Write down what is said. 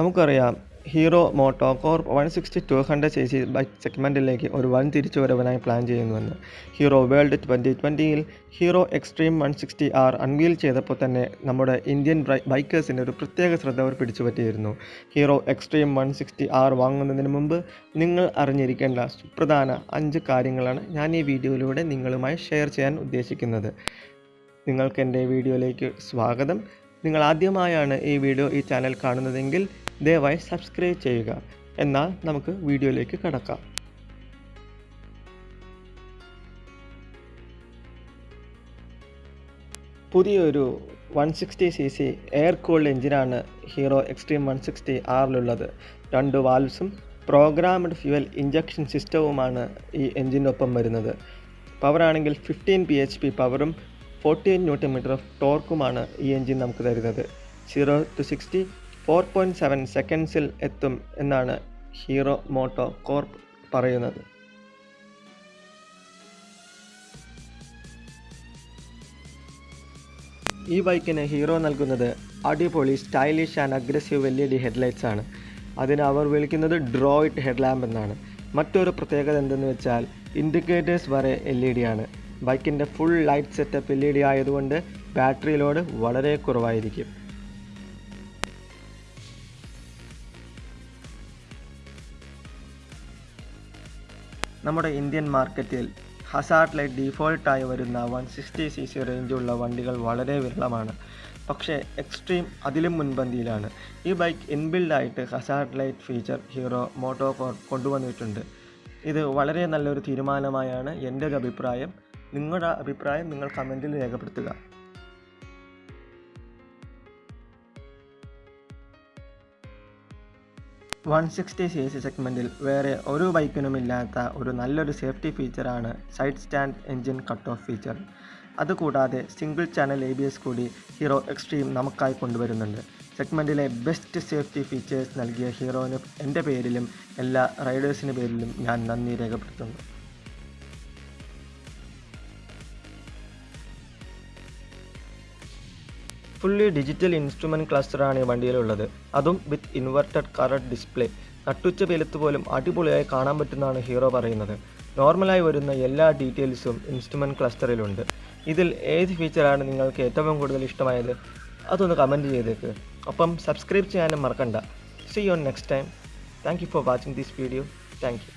നമുക്കറിയാം Hero MotoCorp one sixty two hundred CC C ബൈക്ക് സെഗ്മെന്റിലേക്ക് ഒരു വൻ തിരിച്ചുവരവനായി പ്ലാൻ ചെയ്യുന്നുവെന്ന്. Hero World twenty ട്വന്റിയിൽ Hero Xtreme one sixty R unveil ചെയ്തപ്പോൾ തന്നെ നമ്മുടെ ഇന്ത്യൻ ബൈക്കേഴ്സിന്റെ ഒരു പ്രത്യേക ശ്രദ്ധ അവർ പിടിച്ചുപറ്റിയിരുന്നു. Hero Xtreme one sixty R വാങ്ങുന്നതിന് മുമ്പ് നിങ്ങൾ അറിഞ്ഞിരിക്കേണ്ട സുപ്രധാന അഞ്ച് കാര്യങ്ങളാണ് ഞാൻ ഈ വീഡിയോയിലൂടെ നിങ്ങളുമായി ഷെയർ ചെയ്യാൻ ഉദ്ദേശിക്കുന്നത്. നിങ്ങൾക്ക് എന്റെ വീഡിയോയിലേക്ക് സ്വാഗതം. നിങ്ങൾ ആദ്യമായാണ് ഈ വീഡിയോ ഈ ചാനൽ കാണുന്നതെങ്കിൽ ദയവായി സബ്സ്ക്രൈബ് ചെയ്യുക. എന്നാൽ നമുക്ക് വീഡിയോയിലേക്ക് കടക്കാം. പുതിയൊരു വൺ സിക്സ്റ്റി സി സി എയർ കൂൾഡ് എഞ്ചിനാണ് ഹീറോ എക്സ്ട്രീം വൺ സിക്സ്റ്റി ആറിലുള്ളത്. രണ്ട് വാൽവ്സും പ്രോഗ്രാംഡ് ഫ്യുവൽ ഇഞ്ചക്ഷൻ സിസ്റ്റവുമാണ് ഈ എഞ്ചിനൊപ്പം വരുന്നത്. പവറാണെങ്കിൽ ഫിഫ്റ്റീൻ പി എച്ച് പി പവറും ഫോർട്ടീൻ ന്യൂട്ടൺ മീറ്റർ ഓഫ് ടോർക്കുമാണ് ഈ എഞ്ചിൻ നമുക്ക് തരുന്നത്. Zero to sixty four point seven സെക്കൻഡ്സിൽ എത്തും എന്നാണ് ഹീറോ മോട്ടോ കോർപ്പ് പറയുന്നത്. ഈ ബൈക്കിന് ഹീറോ നൽകുന്നത് അടിപൊളി stylish and aggressive E D headlights ആണ്. അതിന് അവർ വിളിക്കുന്നത് ഡ്രോയിറ്റ് ഹെഡ്ലാമ്പ് എന്നാണ്. മറ്റൊരു പ്രത്യേകത എന്തെന്ന് വെച്ചാൽ ഇൻഡിക്കേറ്റേഴ്സ് വരെ എൽ ഇ ഡി ആണ്. ബൈക്കിന്റെ full light setup L E D ആയതുകൊണ്ട് ബാറ്ററി ലോഡ് വളരെ കുറവായിരിക്കും. നമ്മുടെ ഇന്ത്യൻ മാർക്കറ്റിൽ ഹസാർട്ടിലെ ഡീഫോൾട്ടായി വരുന്ന വൺ സിക്സ്റ്റി സി സി റേഞ്ചുള്ള വണ്ടികൾ വളരെ വിരളമാണ്. പക്ഷേ എക്സ്ട്രീം അതിലും മുൻപന്തിയിലാണ്. ഈ bike ഇൻബിൽഡായിട്ട് hazard light feature Hero MotoCorp കൊണ്ടുവന്നിട്ടുണ്ട്. ഇത് വളരെ നല്ലൊരു തീരുമാനമായാണ് എന്റെ ഒരു അഭിപ്രായം നിങ്ങളുടെ അഭിപ്രായം നിങ്ങൾ കമന്റിൽ രേഖപ്പെടുത്തുക. വൺ സിക്സ്റ്റി സി സി സെഗ്മെന്റിൽ വേറെ ഒരു ബൈക്കിനും ഇല്ലാത്ത ഒരു നല്ലൊരു safety ഫീച്ചറാണ് side stand engine cut off feature. അതുകൂടാതെ single channel A B S കൂടി ഹീറോ എക്സ്ട്രീം നമുക്കായി കൊണ്ടുവരുന്നുണ്ട്. സെഗ്മെന്റിലെ ബെസ്റ്റ് സേഫ്റ്റി ഫീച്ചേഴ്സ് നൽകിയ ഹീറോയിന് എന്റെ പേരിലും എല്ലാ റൈഡേഴ്സിന്റെ പേരിലും ഞാൻ നന്ദി രേഖപ്പെടുത്തുന്നു. ഫുള്ളി ഡിജിറ്റൽ ഇൻസ്ട്രുമെന്റ് ക്ലസ്റ്ററാണ് ഈ വണ്ടിയിലുള്ളത്. അതും വിത്ത് ഇൻവെർട്ടഡ് കളർ ഡിസ്പ്ലേ. നട്ടുച്ച വെലുത്ത് പോലും അടിപൊളിയായി കാണാൻ പറ്റുന്നതാണ് ഹീറോ പറയുന്നത്. നോർമലായി വരുന്ന എല്ലാ ഡീറ്റെയിൽസും ഇൻസ്ട്രുമെന്റ് ക്ലസ്റ്ററിലുണ്ട്. ഇതിൽ ഏത് ഫീച്ചറാണ് നിങ്ങൾക്ക് ഏറ്റവും കൂടുതൽ ഇഷ്ടമായത്? അതൊന്ന് കമന്റ് ചെയ്തേക്ക്. ഒപ്പം സബ്സ്ക്രൈബ് ചെയ്യാനും മറക്കണ്ട. See you on next time thank you for watching this video thank you